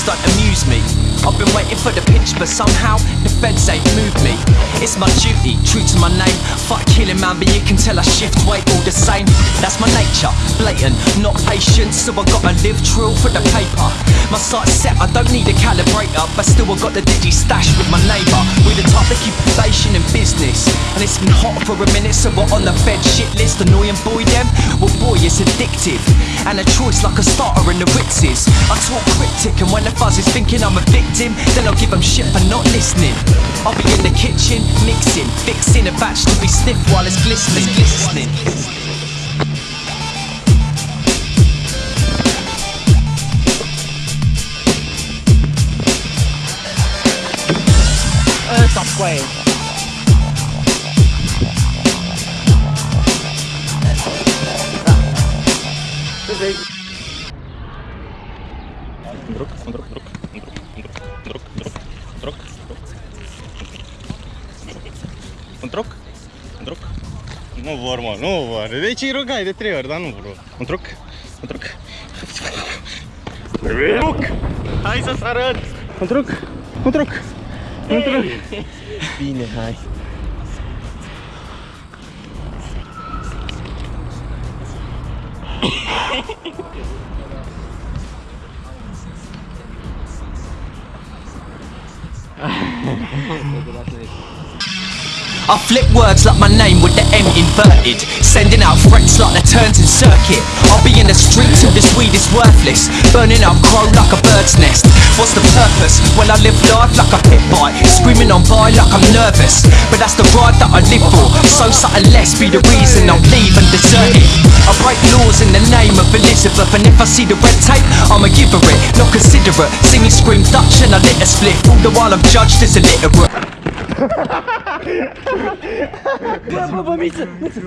things don't amuse me. I've been waiting for the pinch, but somehow the feds ain't moved me. It's my duty, true to my name. Fuck killing man, but you can tell I shift weight all the same. That's my nature, blatant, not patient, so I gotta live true for the paper. My sight's set, I don't need a calibrator, but still I got the digi stash with my neighbour. We the type that keep inflation in business, and it's been hot for a minute, so we're on the Fed shit list. Annoying boy, them, well boy, it's addictive, and a choice like a starter in the Ritzes. I talk cryptic, and when the fuzz is thinking I'm a victim, then I'll give them shit for not listening. I'll be in the kitchen, mixing, fixing a batch to be sniffed while it's glistening. glistening. Top Quay. Друг, друг, друг, друг, друг, друг, друг, друg. Друг? Друg? Nu vor, mă, nu vor. Deci îi rugai de trei ori, dar nu vreau. Un truc? Un truc? Truc! Hai să-ți arăt! Un truc? Un truc? Un truc? Bine, hai. 僕だけです。I flip words like my name with the M inverted. Sending out threats like the turns in circuit. I'll be in the street till this weed is worthless. Burning up crow like a bird's nest. What's the purpose? When I live life like a pit bite Screaming on by like I'm nervous. But that's the ride that I live for. So something less be the reason I'll leave and desert it I break laws in the name of Elizabeth. And if I see the red tape, I'ma give her it. Not considerate. See me scream Dutch and I lit a split All the while I'm judged as illiterate Bă, bă, bă, miță, miță.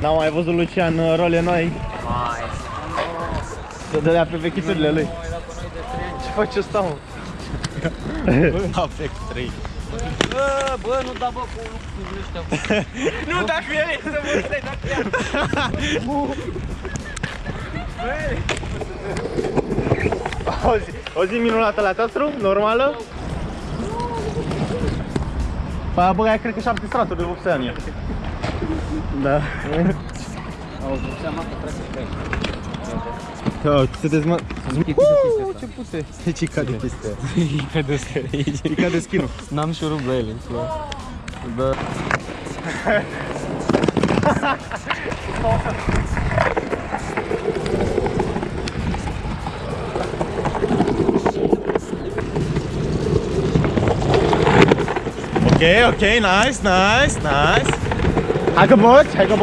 N-am mai văzut Lucian uh, role noi. Să dădea pe vechiturile lui. Ce faci ăsta, mă? Afect 3. Bă, bă, nu da bă cu lucrurile ăștia. Nu, dacă el e să mă stai, dacă el. O zi, o zi minunată la teatru, normală. Păi a băgat, cred că șapte straturi de vopsea în ea. Da. Au vopsea masă, frate, da, se dezmă... Uuu, ce pute! Deci e ca de chestia E ca de aici. E ca de skin N-am șurub la ele, Da. Ok, ok, nice, nice, nice. Hai că boci, hai că